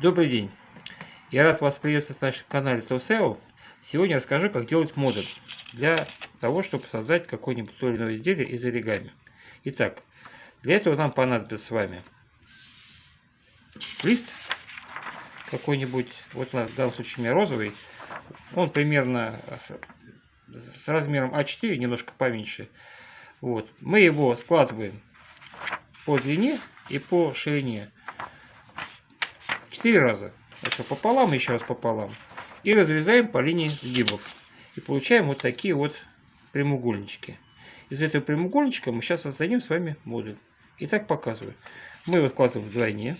Добрый день! Я рад вас приветствовать на нашем канале TOSEO. Сегодня расскажу, как делать модуль для того, чтобы создать какое-нибудь то или иное изделие из оригами. Итак, для этого нам понадобится с вами лист какой-нибудь, вот в данном случае у меня розовый, он примерно с размером А4, немножко поменьше. Вот. Мы его складываем по длине и по ширине. Четыре раза. Это пополам, еще раз пополам. И разрезаем по линии сгибов. И получаем вот такие вот прямоугольнички. Из этого прямоугольничка мы сейчас создадим с вами модуль. Итак, показываю. Мы его складываем вдвойне.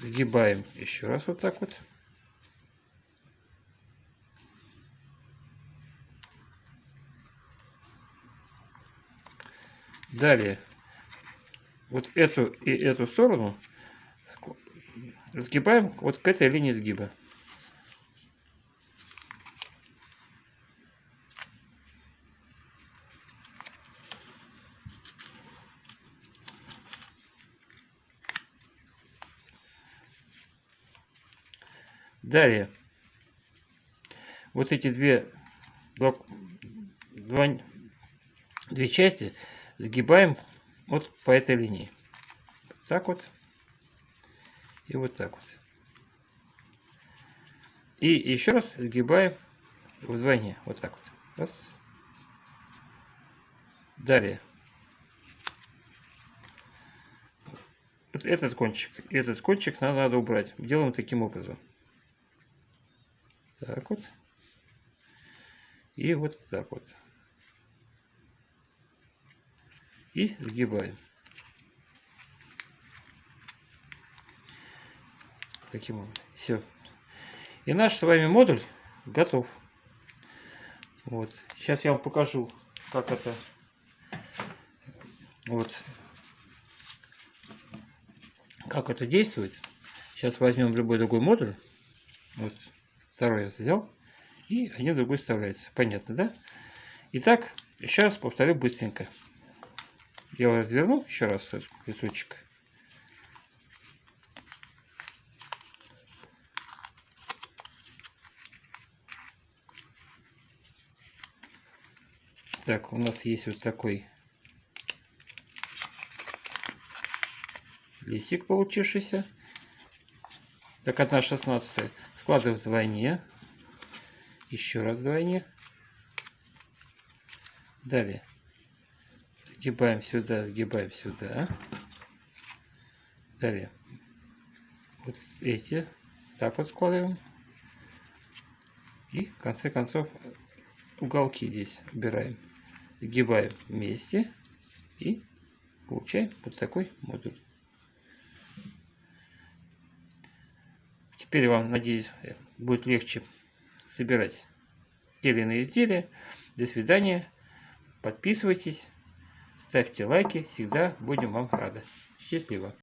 Сгибаем еще раз вот так вот. Далее, вот эту и эту сторону сгибаем вот к этой линии сгиба. Далее, вот эти две, два, две части сгибаем вот по этой линии. Так вот. И вот так вот. И еще раз сгибаем вдвойне. Вот так вот. Раз. Далее. Вот этот кончик. Этот кончик надо, надо убрать. Делаем таким образом. Так вот. И вот так вот. И сгибаем. Таким образом. Все. И наш с вами модуль готов. Вот. Сейчас я вам покажу, как это вот как это действует. Сейчас возьмем любой другой модуль. Вот второй я взял. И один другой вставляется. Понятно, да? Итак, сейчас повторю быстренько. Я разверну еще раз этот кусочек. Так, у нас есть вот такой листик получившийся. Так, 1 шестнадцатая. Складываем вдвойне. Еще раз вдвойне. Далее сгибаем сюда, сгибаем сюда. Далее. Вот эти так вот складываем. И в конце концов уголки здесь убираем. Сгибаем вместе и получаем вот такой модуль. Теперь вам, надеюсь, будет легче собирать те или иные изделия. До свидания. Подписывайтесь. Ставьте лайки, всегда будем вам рады. Счастливо!